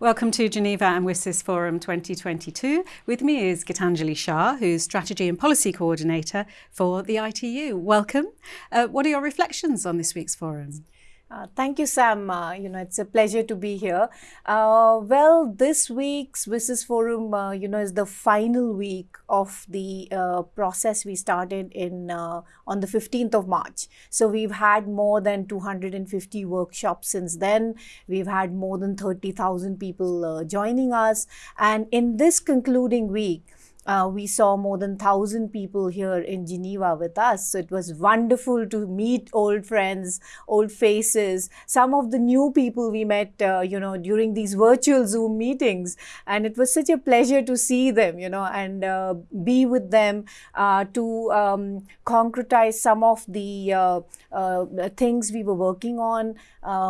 Welcome to Geneva and WSIS Forum 2022. With me is Gitanjali Sah, who's Strategy and Policy Coordinator for the ITU. Welcome. Uh, what are your reflections on this week's forum? Uh, thank you, Sam. Uh, you know, it's a pleasure to be here. Uh, well, this week's WSIS Forum, uh, you know, is the final week of the uh, process we started in on the 15th of March. So we've had more than 250 workshops since then. We've had more than 30,000 people joining us. And in this concluding week, uh, we saw more than 1,000 people here in Geneva with us. So it was wonderful to meet old friends, old faces, some of the new people we met, uh, you know, during these virtual Zoom meetings. And it was such a pleasure to see them, you know, and uh, be with them uh, to um, concretize some of the uh, uh, things we were working on.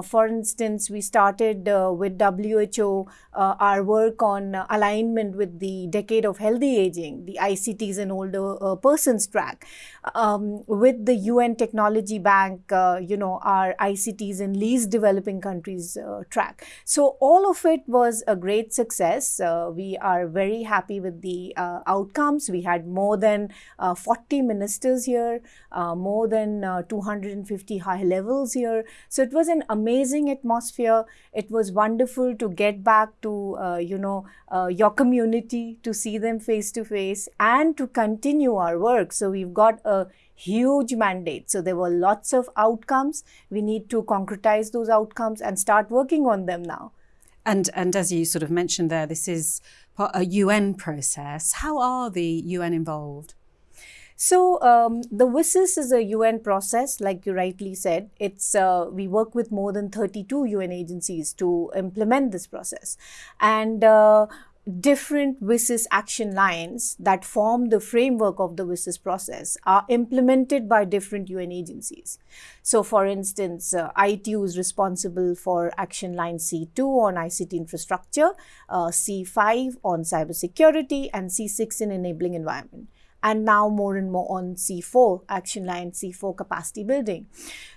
for instance, we started with WHO our work on alignment with the Decade of Healthy aging, the ICTs and older uh, persons track. Um, with the UN Technology Bank, uh, you know, our ICTs in least developing countries uh, track. So all of it was a great success. Uh, we are very happy with the uh, outcomes. We had more than uh, 40 ministers here, more than 250 high levels here. So it was an amazing atmosphere. It was wonderful to get back to, you know, your community, to see them face to face and to continue our work. So we've got a huge mandate. So there were lots of outcomes. We need to concretize those outcomes and start working on them now. And, and as you sort of mentioned there, this is a UN process. How are the UN involved? So um, the WSIS is a UN process, like you rightly said. It's uh, we work with more than 32 UN agencies to implement this process, and uh, different WSIS action lines that form the framework of the WSIS process are implemented by different UN agencies. So for instance, uh, ITU is responsible for action line C2 on ICT infrastructure, uh, C5 on cybersecurity, and C6 in enabling environment and now more and more on C4, action line C4 capacity building.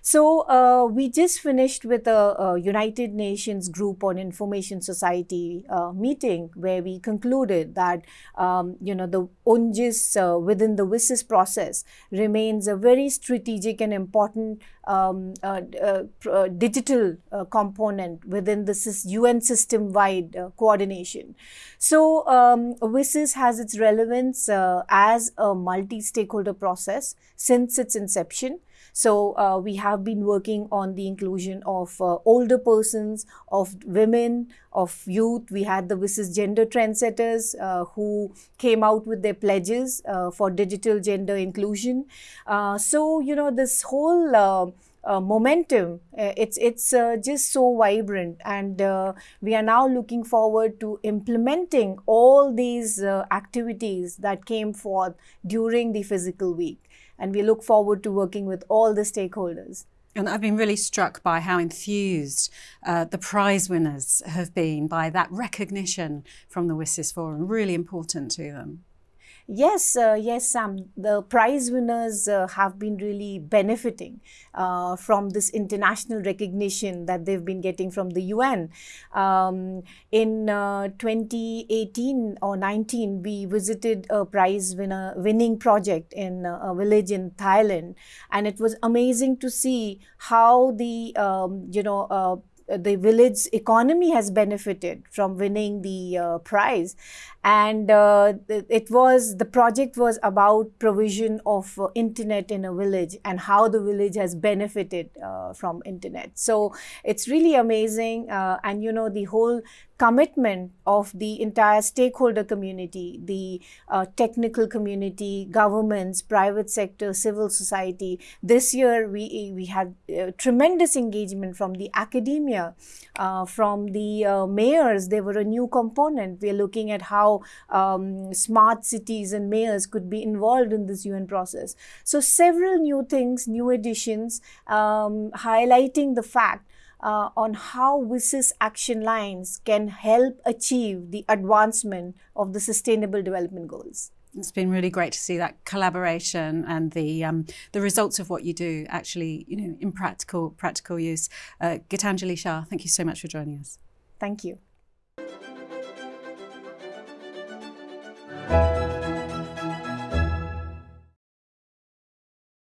So uh, we just finished with a, a, United Nations group on information society uh, meeting where we concluded that, um, you know, the UNGIS uh, within the WSIS process remains a very strategic and important um, uh, uh, uh, digital component within the UN system-wide coordination. So um, WSIS has its relevance as a multi-stakeholder process since its inception. So uh, we have been working on the inclusion of uh, older persons, of women, of youth. We had the WSIS Gender Trendsetters uh, who came out with their pledges uh, for digital gender inclusion. Uh, so, you know, this whole uh, uh, momentum. Uh, it's it's uh, just so vibrant, and we are now looking forward to implementing all these activities that came forth during the physical week and we look forward to working with all the stakeholders. And I've been really struck by how enthused uh, the prize winners have been by that recognition from the WSIS Forum, really important to them. Yes, uh, yes, Sam. The prize winners uh, have been really benefiting uh, from this international recognition that they've been getting from the UN. Um, in uh, 2018 or 19, we visited a prize winner winning project in uh, a village in Thailand, and it was amazing to see how the um, you know uh, the village economy has benefited from winning the uh, prize. And uh, it was the project was about provision of uh, internet in a village and how the village has benefited uh, from internet. So it's really amazing uh, and you know the whole commitment of the entire stakeholder community, the uh, technical community, governments, private sector, civil society. This year, we, we had uh, tremendous engagement from the academia, uh, from the uh, mayors. They were a new component. We are looking at how um, smart cities and mayors could be involved in this UN process. So several new things, new additions, um, highlighting the fact uh, on how WSIS action lines can help achieve the advancement of the Sustainable Development Goals. It's been really great to see that collaboration and the um, the results of what you do actually, you know, in practical practical use. Uh, Gitanjali Sah, thank you so much for joining us. Thank you.